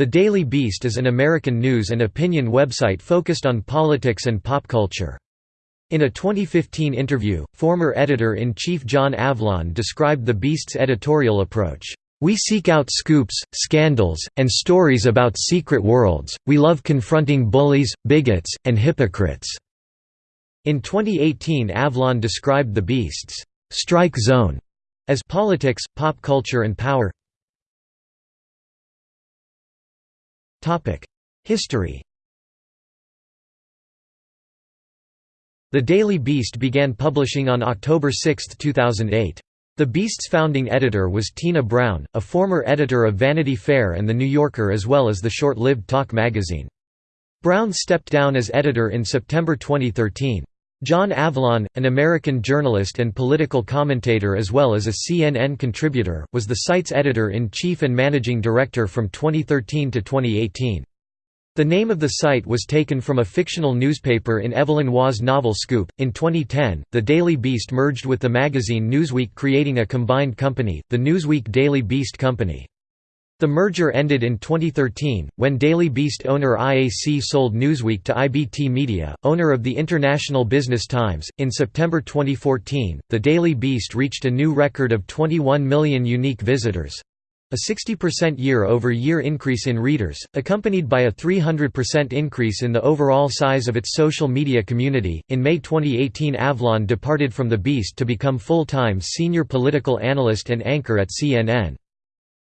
The Daily Beast is an American news and opinion website focused on politics and pop culture. In a 2015 interview, former editor-in-chief John Avlon described the Beast's editorial approach. We seek out scoops, scandals, and stories about secret worlds, we love confronting bullies, bigots, and hypocrites." In 2018 Avlon described the Beast's «strike zone» as politics, pop culture and power History The Daily Beast began publishing on October 6, 2008. The Beast's founding editor was Tina Brown, a former editor of Vanity Fair and The New Yorker as well as the short-lived Talk magazine. Brown stepped down as editor in September 2013. John Avlon, an American journalist and political commentator as well as a CNN contributor, was the site's editor-in-chief and managing director from 2013 to 2018. The name of the site was taken from a fictional newspaper in Evelyn Waugh's novel Scoop. In 2010, the Daily Beast merged with the magazine Newsweek, creating a combined company, the Newsweek Daily Beast Company. The merger ended in 2013, when Daily Beast owner IAC sold Newsweek to IBT Media, owner of the International Business Times. In September 2014, the Daily Beast reached a new record of 21 million unique visitors, a 60% year-over-year increase in readers, accompanied by a 300% increase in the overall size of its social media community. In May 2018, Avlon departed from The Beast to become full-time senior political analyst and anchor at CNN.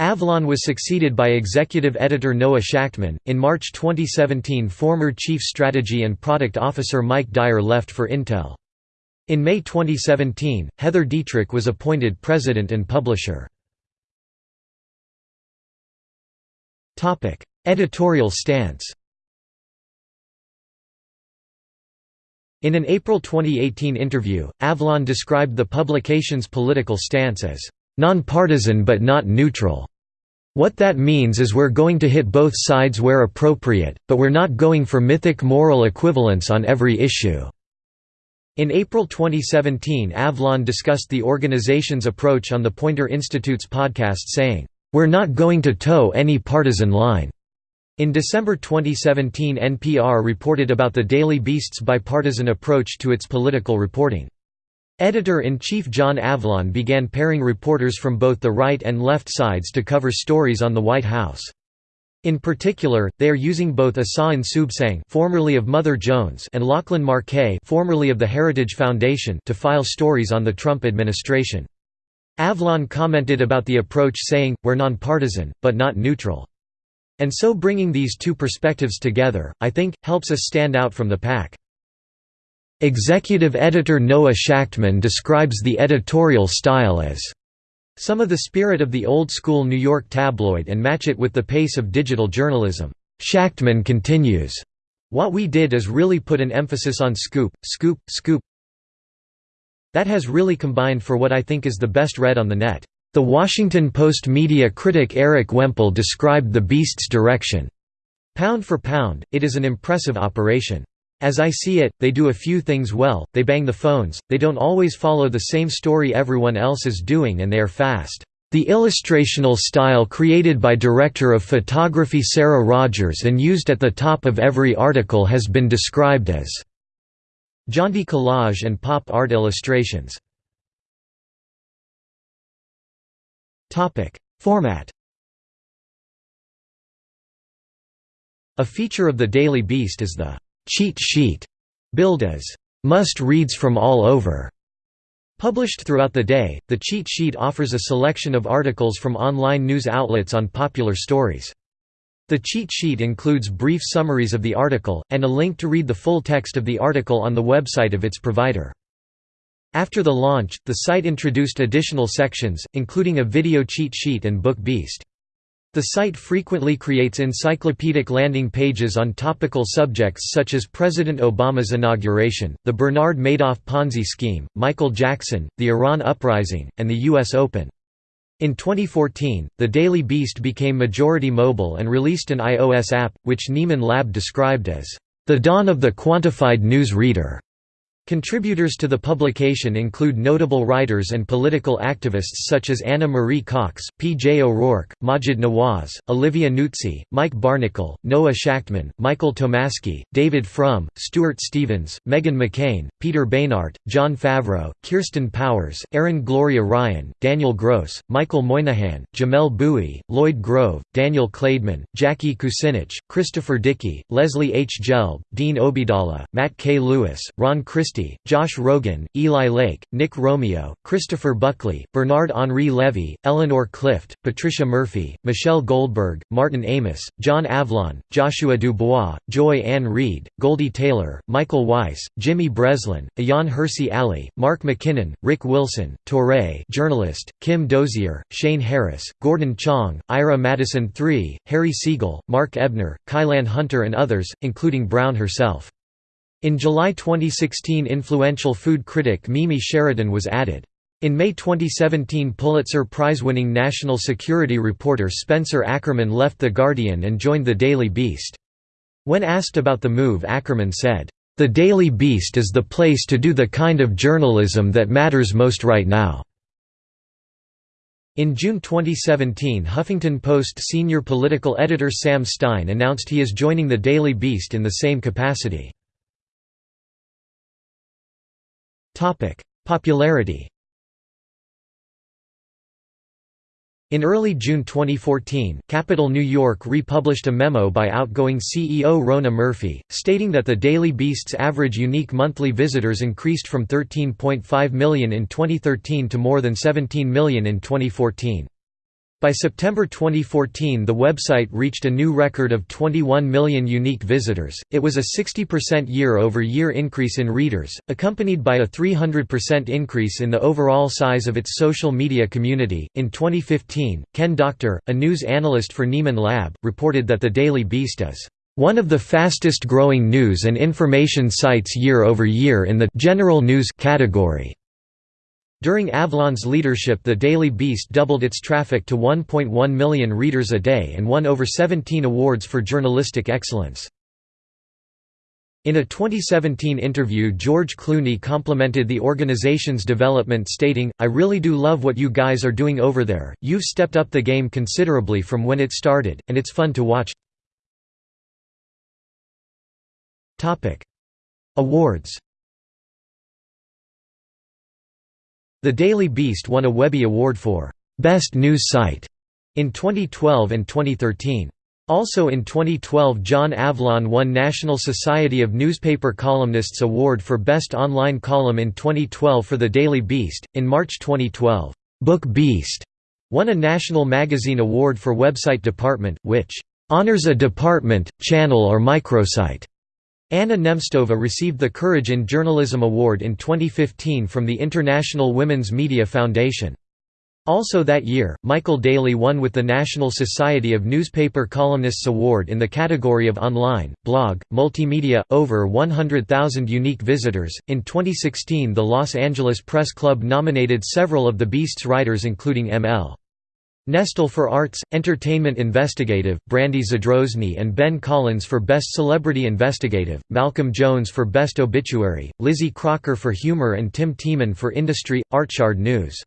Avlon was succeeded by executive editor Noah Shachtman. In March 2017, former chief strategy and product officer Mike Dyer left for Intel. In May 2017, Heather Dietrick was appointed president and publisher. Editorial stance In an April 2018 interview, Avlon described the publication's political stance as nonpartisan but not neutral. What that means is we're going to hit both sides where appropriate, but we're not going for mythic moral equivalence on every issue." In April 2017 Avlon discussed the organization's approach on the Poynter Institute's podcast saying, we're not going to toe any partisan line. In December 2017 NPR reported about the Daily Beast's bipartisan approach to its political reporting. Editor-in-chief John Avlon began pairing reporters from both the right and left sides to cover stories on the White House. In particular, they are using both Asawin Suebsaeng formerly of Mother Jones and Lachlan Markay formerly of the Heritage Foundation to file stories on the Trump administration. Avlon commented about the approach saying, we're nonpartisan, but not neutral. And so bringing these two perspectives together, I think, helps us stand out from the pack. Executive editor Noah Shachtman describes the editorial style as some of the spirit of the old-school New York tabloid and match it with the pace of digital journalism. Shachtman continues, what we did is really put an emphasis on scoop, scoop, scoop, that has really combined for what I think is the best read on the net. The Washington Post media critic Erik Wemple described the Beast's direction. Pound for pound, it is an impressive operation. As I see it, they do a few things well, they bang the phones, they don't always follow the same story everyone else is doing and they are fast. The illustrational style created by director of photography Sarah Rogers and used at the top of every article has been described as Jaunty collage and pop art illustrations. Format A feature of the Daily Beast is the «cheat sheet», billed as «must-reads from all over». Published throughout the day, the cheat sheet offers a selection of articles from online news outlets on popular stories. The cheat sheet includes brief summaries of the article, and a link to read the full text of the article on the website of its provider. After the launch, the site introduced additional sections, including a video cheat sheet and Book Beast. The site frequently creates encyclopedic landing pages on topical subjects such as President Obama's inauguration, the Bernard Madoff Ponzi scheme, Michael Jackson, the Iran uprising, and the U.S. Open. In 2014, the Daily Beast became majority mobile and released an iOS app, which Nieman Lab described as, "...the dawn of the quantified news reader." Contributors to the publication include notable writers and political activists such as Ana Marie Cox, P. J. O'Rourke, Maajid Nawaz, Olivia Nuzzi, Mike Barnicle, Noah Shachtman, Michael Tomasky, David Frum, Stuart Stevens, Meghan McCain, Peter Beinart, Jon Favreau, Kirsten Powers, Erin Gloria Ryan, Daniel Gross, Michael Moynihan, Jamelle Bouie, Lloyd Grove, Daniel Klaidman, Jackie Kucinich, Christopher Dickey, Leslie H. Gelb, Dean Obeidallah, Matt K. Lewis, Ron Christie Josh Rogin, Eli Lake, Nick Romeo, Christopher Buckley, Bernard Henri Levy, Eleanor Clift, Patricia Murphy, Michelle Goldberg, Martin Amis, John Avlon, Joshua Dubois, Joy Ann Reid, Goldie Taylor, Michael Weiss, Jimmy Breslin, Ayaan Hirsi Ali, Mark McKinnon, Rick Wilson, Touré journalist, Kim Dozier, Shane Harris, Gordon Chang, Ira Madison III, Harry Siegel, Mark Ebner, Kylan Hunter and others, including Brown herself. In July 2016 influential food critic Mimi Sheraton was added. In May 2017 Pulitzer Prize-winning national security reporter Spencer Ackerman left The Guardian and joined The Daily Beast. When asked about the move Ackerman said, "...the Daily Beast is the place to do the kind of journalism that matters most right now." In June 2017 Huffington Post senior political editor Sam Stein announced he is joining The Daily Beast in the same capacity. Popularity In early June 2014, Capital New York republished a memo by outgoing CEO Rhona Murphy, stating that the Daily Beast's average unique monthly visitors increased from 13.5 million in 2013 to more than 17 million in 2014. By September 2014 the website reached a new record of 21 million unique visitors, it was a 60% year-over-year increase in readers, accompanied by a 300% increase in the overall size of its social media community. In 2015, Ken Doctor, a news analyst for Nieman Lab, reported that the Daily Beast is one of the fastest growing news and information sites year over year in the general news category. During Avlon's leadership the Daily Beast doubled its traffic to 1.1 million readers a day and won over 17 awards for journalistic excellence. In a 2017 interview George Clooney complimented the organization's development stating, I really do love what you guys are doing over there, you've stepped up the game considerably from when it started, and it's fun to watch. Awards The Daily Beast won a Webby Award for Best News Site in 2012 and 2013. Also in 2012 John Avlon won National Society of Newspaper Columnists Award for Best Online Column in 2012 for The Daily Beast. In March 2012, Book Beast won a National Magazine Award for Website Department, which honors a department, channel or microsite. Anna Nemtsova received the Courage in Journalism Award in 2015 from the International Women's Media Foundation. Also that year, Michael Daly won with the National Society of Newspaper Columnists Award in the category of online, blog, multimedia, over 100,000 unique visitors. In 2016, the Los Angeles Press Club nominated several of the Beast's writers, including M.L. Nestel for Arts, Entertainment Investigative, Brandy Zadrozny and Ben Collins for Best Celebrity Investigative, Malcolm Jones for Best Obituary, Lizzie Crocker for Humor and Tim Teeman for Industry, Artchard News.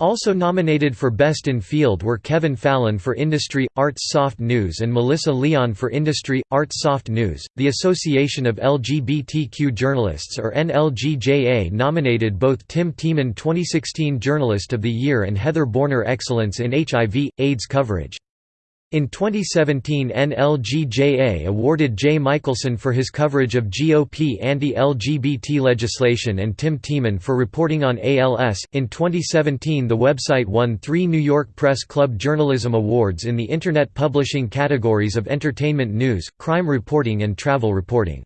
Also nominated for Best in Field were Kevin Fallon for Industry, Arts Soft News and Melissa Leon for Industry, Arts Soft News. The Association of LGBTQ Journalists or NLGJA nominated both Tim Teeman 2016 Journalist of the Year and Heather Boerner Excellence in HIV, AIDS coverage. In 2017 NLGJA awarded Jay Michaelson for his coverage of GOP anti-LGBT legislation and Tim Teeman for reporting on ALS. In 2017 the website won three New York Press Club Journalism Awards in the Internet publishing categories of entertainment news, crime reporting and travel reporting.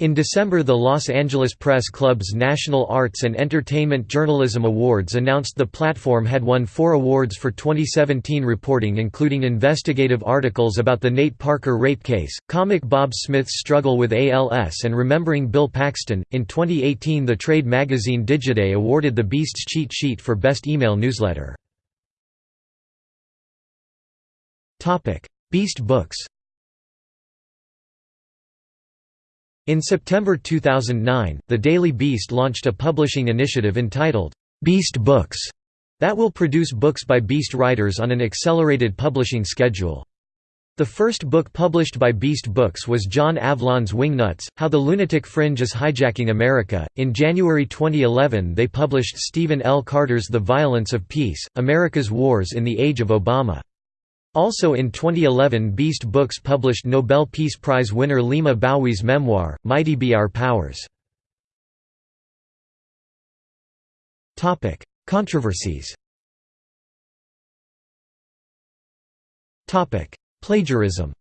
In December the Los Angeles Press Club's National Arts and Entertainment Journalism Awards announced the platform had won four awards for 2017 reporting including investigative articles about the Nate Parker rape case, comic Bob Smith's struggle with ALS and remembering Bill Paxton. In 2018 the trade magazine Digiday awarded the Beast's cheat sheet for best email newsletter. Beast Books In September 2009, the Daily Beast launched a publishing initiative entitled, Beast Books, that will produce books by Beast writers on an accelerated publishing schedule. The first book published by Beast Books was John Avlon's Wingnuts How the Lunatic Fringe is Hijacking America. In January 2011, they published Stephen L. Carter's The Violence of Peace America's Wars in the Age of Obama. Also in 2011, Beast Books published Nobel Peace Prize winner Leymah Gbowee's memoir, Mighty Be Our Powers. Controversies Plagiarism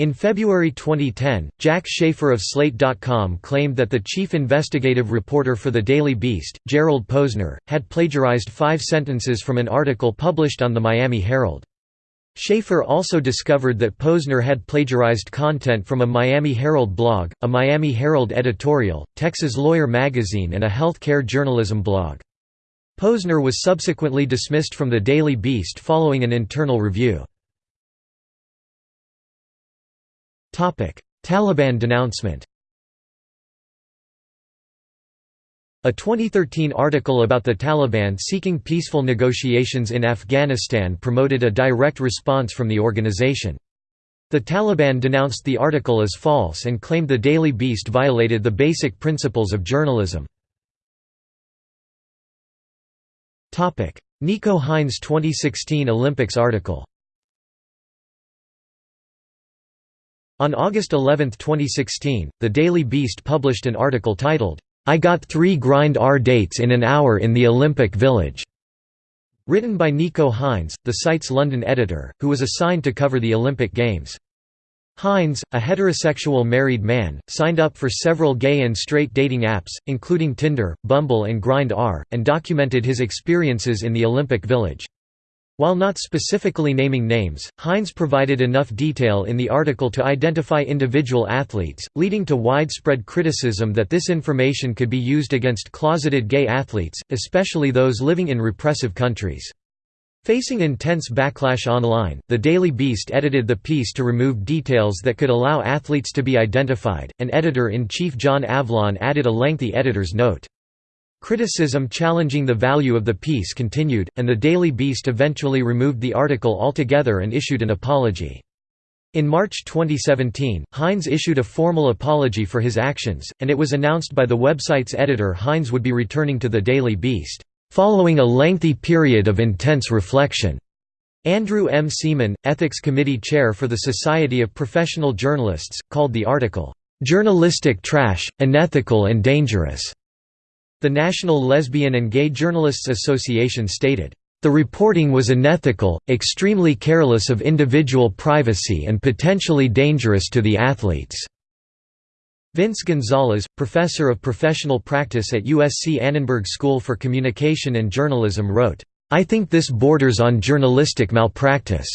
In February 2010, Jack Shafer of Slate.com claimed that the chief investigative reporter for The Daily Beast, Gerald Posner, had plagiarized five sentences from an article published on the Miami Herald. Shafer also discovered that Posner had plagiarized content from a Miami Herald blog, a Miami Herald editorial, Texas Lawyer magazine and a healthcare journalism blog. Posner was subsequently dismissed from the Daily Beast following an internal review. Taliban denouncement A 2013 article about the Taliban seeking peaceful negotiations in Afghanistan promoted a direct response from the organization. The Taliban denounced the article as false and claimed the Daily Beast violated the basic principles of journalism. Nico Hines 2016 Olympics article On August 11, 2016, The Daily Beast published an article titled, I got three Grindr dates in an hour in the Olympic Village. Written by Nico Hines, the site's London editor, who was assigned to cover the Olympic Games. Hines, a heterosexual married man, signed up for several gay and straight dating apps, including Tinder, Bumble and Grindr, and documented his experiences in the Olympic Village. While not specifically naming names, Hines provided enough detail in the article to identify individual athletes, leading to widespread criticism that this information could be used against closeted gay athletes, especially those living in repressive countries. Facing intense backlash online, the Daily Beast edited the piece to remove details that could allow athletes to be identified, and editor-in-chief John Avlon added a lengthy editor's note. Criticism challenging the value of the piece continued, and the Daily Beast eventually removed the article altogether and issued an apology. In March 2017, Hines issued a formal apology for his actions, and it was announced by the website's editor Hines would be returning to the Daily Beast, "...following a lengthy period of intense reflection." Andrew M. Seaman, Ethics Committee Chair for the Society of Professional Journalists, called the article, "...journalistic trash, unethical and dangerous." The National Lesbian and Gay Journalists Association stated, "...the reporting was unethical, extremely careless of individual privacy and potentially dangerous to the athletes." Vince Gonzalez, professor of professional practice at USC Annenberg School for Communication and Journalism wrote, I think this borders on journalistic malpractice.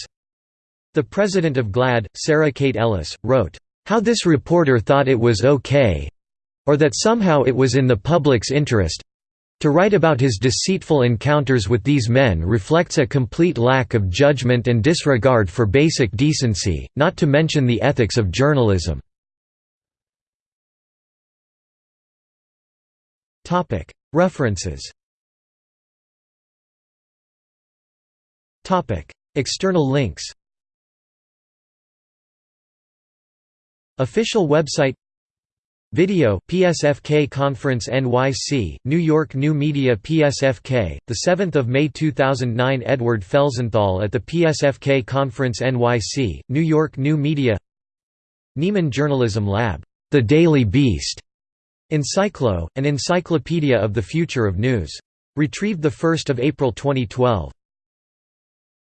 The president of GLAAD, Sarah Kate Ellis, wrote, How this reporter thought it was okay, or that somehow it was in the public's interest to write about his deceitful encounters with these men reflects a complete lack of judgment and disregard for basic decency, not to mention the ethics of journalism. References. External links. Official website Video PSFK Conference NYC, New York New Media PSFK, 7 May 2009 Edward Felsenthal at the PSFK Conference NYC, New York New Media Nieman Journalism Lab, The Daily Beast, Encyclo, an encyclopedia of the future of news. Retrieved 1 April 2012.